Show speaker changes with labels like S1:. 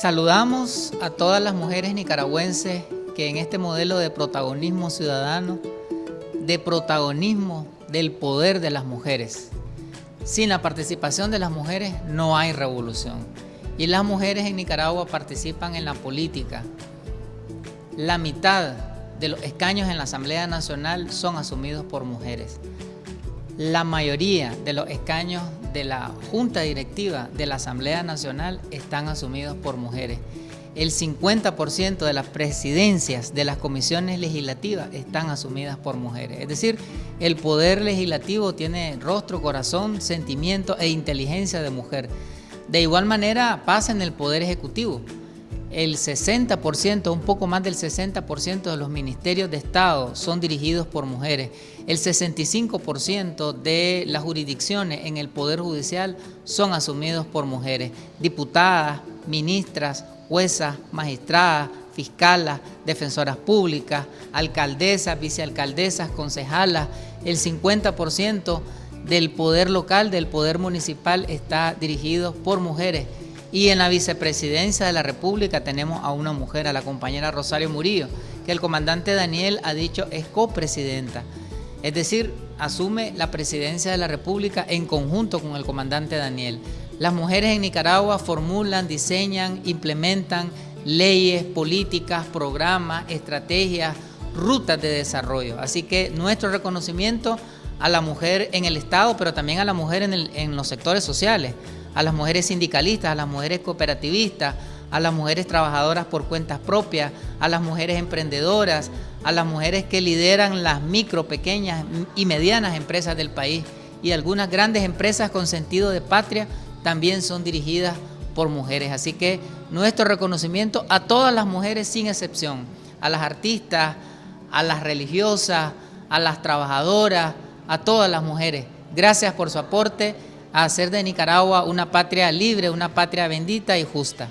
S1: Saludamos a todas las mujeres nicaragüenses que en este modelo de protagonismo ciudadano, de protagonismo del poder de las mujeres. Sin la participación de las mujeres no hay revolución. Y las mujeres en Nicaragua participan en la política. La mitad de los escaños en la Asamblea Nacional son asumidos por mujeres. La mayoría de los escaños de la Junta Directiva de la Asamblea Nacional están asumidos por mujeres. El 50% de las presidencias de las comisiones legislativas están asumidas por mujeres. Es decir, el poder legislativo tiene rostro, corazón, sentimiento e inteligencia de mujer. De igual manera pasa en el poder ejecutivo el 60%, un poco más del 60% de los ministerios de Estado son dirigidos por mujeres. El 65% de las jurisdicciones en el Poder Judicial son asumidos por mujeres. Diputadas, ministras, juezas, magistradas, fiscalas, defensoras públicas, alcaldesas, vicealcaldesas, concejalas. El 50% del poder local, del poder municipal está dirigido por mujeres. Y en la vicepresidencia de la República tenemos a una mujer, a la compañera Rosario Murillo, que el comandante Daniel ha dicho es copresidenta. Es decir, asume la presidencia de la República en conjunto con el comandante Daniel. Las mujeres en Nicaragua formulan, diseñan, implementan leyes, políticas, programas, estrategias, rutas de desarrollo. Así que nuestro reconocimiento a la mujer en el Estado, pero también a la mujer en, los sectores sociales a las mujeres sindicalistas, a las mujeres cooperativistas, a las mujeres trabajadoras por cuentas propias, a las mujeres emprendedoras, a las mujeres que lideran las micro, pequeñas y medianas empresas del país. Y algunas grandes empresas con sentido de patria también son dirigidas por mujeres. Así que nuestro reconocimiento a todas las mujeres sin excepción, a las artistas, a las religiosas, a las trabajadoras, a todas las mujeres. Gracias por su aporte a hacer de Nicaragua una patria libre, una patria bendita y justa.